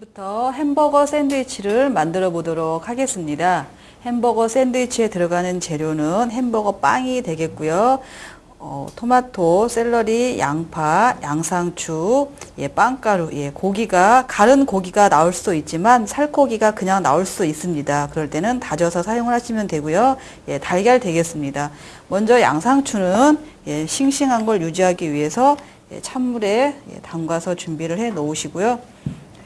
지금부터 햄버거 샌드위치를 만들어 보도록 하겠습니다. 햄버거 샌드위치에 들어가는 재료는 햄버거 빵이 되겠고요. 어, 토마토, 샐러리, 양파, 양상추, 예, 빵가루, 예, 고기가 가른 고기가 나올 수도 있지만 살코기가 그냥 나올 수 있습니다. 그럴 때는 다져서 사용을 하시면 되고요. 예, 달걀 되겠습니다. 먼저 양상추는 예, 싱싱한 걸 유지하기 위해서 예, 찬물에 예, 담가서 준비를 해 놓으시고요.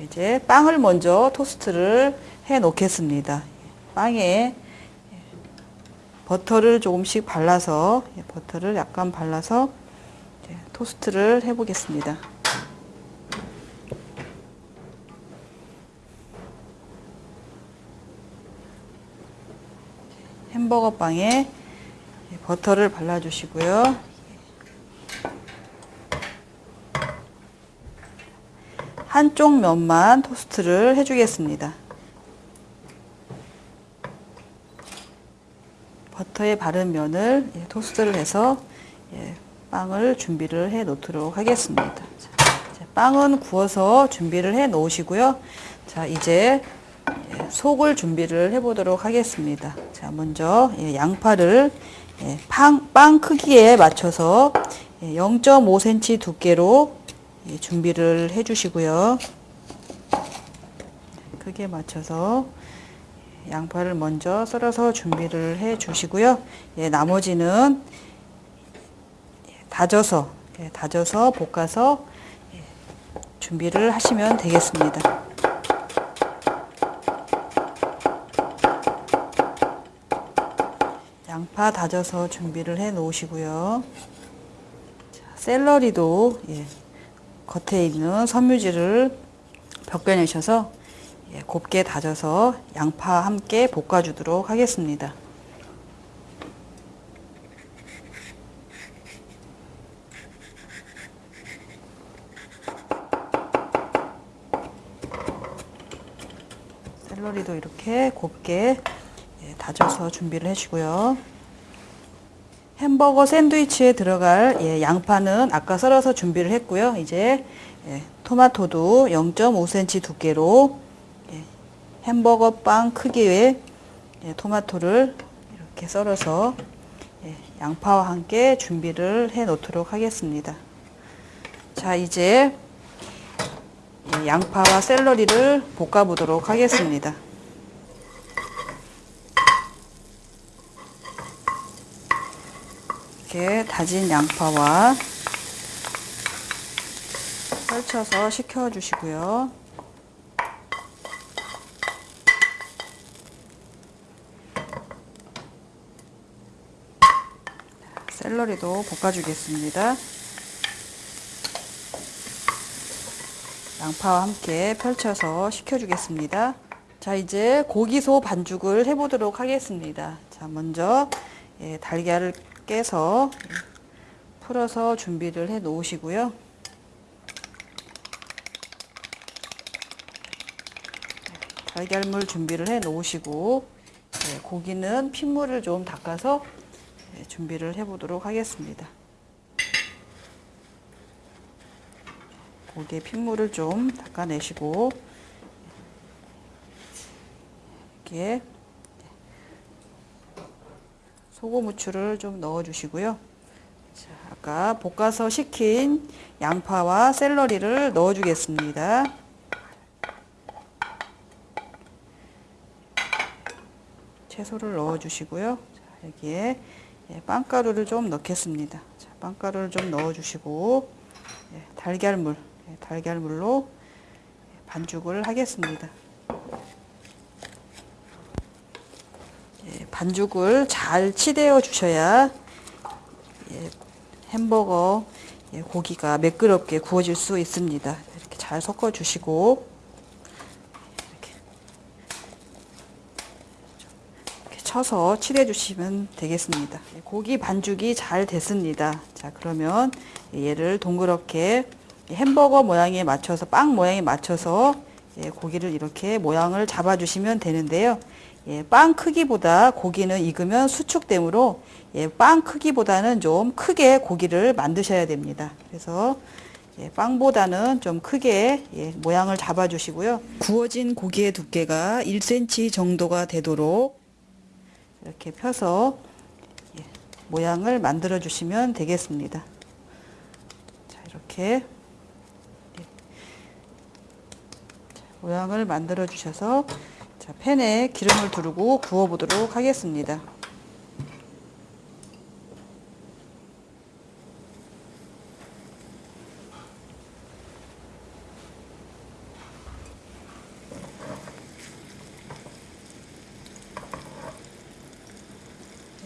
이제 빵을 먼저 토스트를 해 놓겠습니다. 빵에 버터를 조금씩 발라서 예, 버터를 약간 발라서 토스트를 해 보겠습니다. 햄버거 빵에 버터를 발라 주시고요. 한쪽 면만 토스트를 해주겠습니다. 버터에 바른 면을 예, 토스트를 해서 예, 빵을 준비를 해 놓도록 하겠습니다. 자, 빵은 구워서 준비를 해 놓으시고요. 자, 이제 예, 속을 준비를 해 보도록 하겠습니다. 자, 먼저 예, 양파를 예, 빵, 빵 크기에 맞춰서 예, 0.5cm 두께로 예, 준비를 해 주시고요. 크게 맞춰서 양파를 먼저 썰어서 준비를 해 주시고요. 예, 나머지는 다져서 예, 다져서 볶아서 예, 준비를 하시면 되겠습니다. 양파 다져서 준비를 해 놓으시고요. 자, 샐러리도 예, 겉에 있는 섬유질을 벗겨내셔서 예, 곱게 다져서 양파 함께 볶아주도록 하겠습니다. 샐러리도 이렇게 곱게 예, 다져서 준비를 해주고요. 햄버거 샌드위치에 들어갈 예, 양파는 아까 썰어서 준비를 했고요. 이제 예, 토마토도 0.5cm 두께로 예, 햄버거 빵 크기의 예, 토마토를 이렇게 썰어서 예, 양파와 함께 준비를 해 놓도록 하겠습니다. 자 이제 예, 양파와 샐러리를 볶아 보도록 하겠습니다. 이렇게 다진 양파와 펼쳐서 식혀 주시고요. 샐러리도 볶아주겠습니다. 양파와 함께 펼쳐서 식혀주겠습니다. 자, 이제 고기소 반죽을 해보도록 하겠습니다. 자, 먼저 예, 달걀을 깨서 풀어서 준비를 해 놓으시고요. 달걀물 준비를 해 놓으시고 예, 고기는 핏물을 좀 닦아서 예, 준비를 해 보도록 하겠습니다. 고기의 핏물을 좀 닦아내시고 이렇게 소금 후추를 좀 넣어 주시고요. 자, 아까 볶아서 식힌 양파와 샐러리를 넣어 주겠습니다. 채소를 넣어 주시고요. 자, 여기에 예, 빵가루를 좀 넣겠습니다. 자, 빵가루를 좀 넣어 주시고 예, 달걀물, 예, 달걀물로 반죽을 하겠습니다. 반죽을 잘 치대어 주셔야 예, 햄버거 예, 고기가 매끄럽게 구워질 수 있습니다. 이렇게 잘 섞어 주시고 이렇게, 쳐서 칠해 주시면 되겠습니다. 예, 고기 반죽이 잘 됐습니다. 자 그러면 얘를 동그랗게 햄버거 모양에 맞춰서 빵 모양에 맞춰서 예, 고기를 이렇게 모양을 잡아 주시면 되는데요. 예, 빵 크기보다 고기는 익으면 수축되므로 예, 빵 크기보다는 좀 크게 고기를 만드셔야 됩니다. 그래서 예, 빵보다는 좀 크게 예, 모양을 잡아주시고요. 구워진 고기의 두께가 1cm 정도가 되도록 이렇게 펴서 예, 모양을 만들어 주시면 되겠습니다. 자, 이렇게 예. 자, 모양을 만들어 주셔서 자, 팬에 기름을 두르고 구워 보도록 하겠습니다.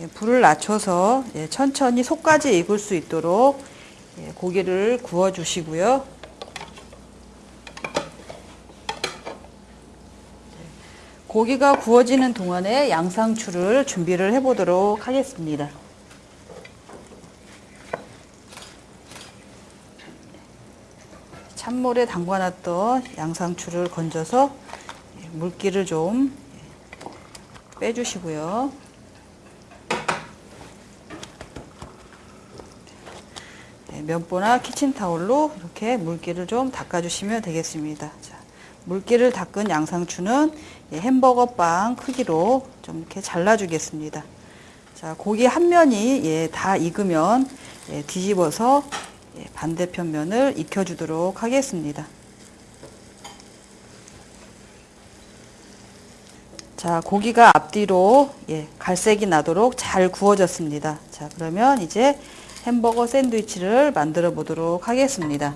예, 불을 낮춰서 예, 천천히 속까지 익을 수 있도록 예, 고기를 구워 주시고요. 고기가 구워지는 동안에 양상추를 준비를 해 보도록 하겠습니다. 찬물에 담가놨던 양상추를 건져서 예, 물기를 좀 예, 빼주시고요. 네, 면보나 키친타올로 이렇게 물기를 좀 닦아주시면 되겠습니다. 자, 물기를 닦은 양상추는 예, 햄버거 빵 크기로 좀 이렇게 잘라주겠습니다. 자, 고기 한 면이 예, 다 익으면 예, 뒤집어서 예, 반대편 면을 익혀주도록 하겠습니다. 자, 고기가 앞뒤로 예, 갈색이 나도록 잘 구워졌습니다. 자, 그러면 이제 햄버거 샌드위치를 만들어 보도록 하겠습니다.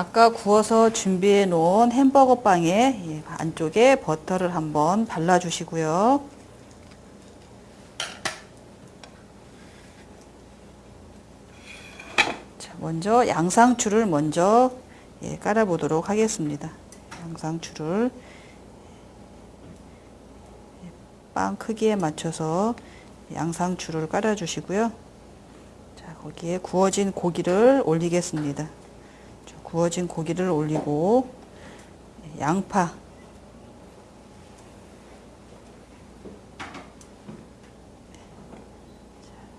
아까 구워서 준비해 놓은 햄버거 빵에 예, 안쪽에 버터를 한번 발라 주시고요. 자, 먼저 양상추를 먼저 예, 깔아 보도록 하겠습니다. 양상추를 빵 크기에 맞춰서 양상추를 깔아 주시고요. 자, 거기에 구워진 고기를 올리겠습니다. 자, 구워진 고기를 올리고 양파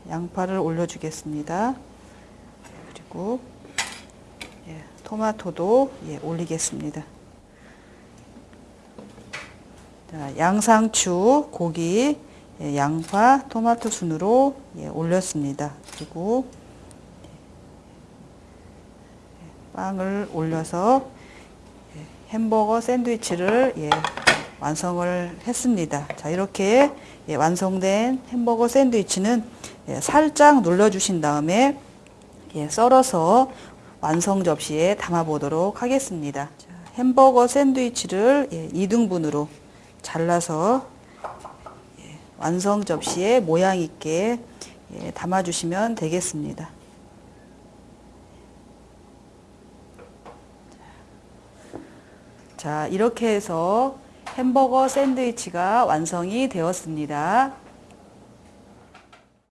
양파를 올려주겠습니다. 그리고 예, 토마토도 예, 올리겠습니다. 자, 양상추, 고기, 예, 양파, 토마토 순으로 예, 올렸습니다. 그리고 예, 빵을 올려서 예, 햄버거 샌드위치를 예, 완성을 했습니다. 자 이렇게 예, 완성된 햄버거 샌드위치는 예, 살짝 눌러주신 다음에 예, 썰어서 완성 접시에 담아 보도록 하겠습니다. 자, 햄버거 샌드위치를 예, 2등분으로 잘라서 예, 완성 접시에 모양 있게 예, 담아 주시면 되겠습니다. 자, 이렇게 해서 햄버거 샌드위치가 완성이 되었습니다.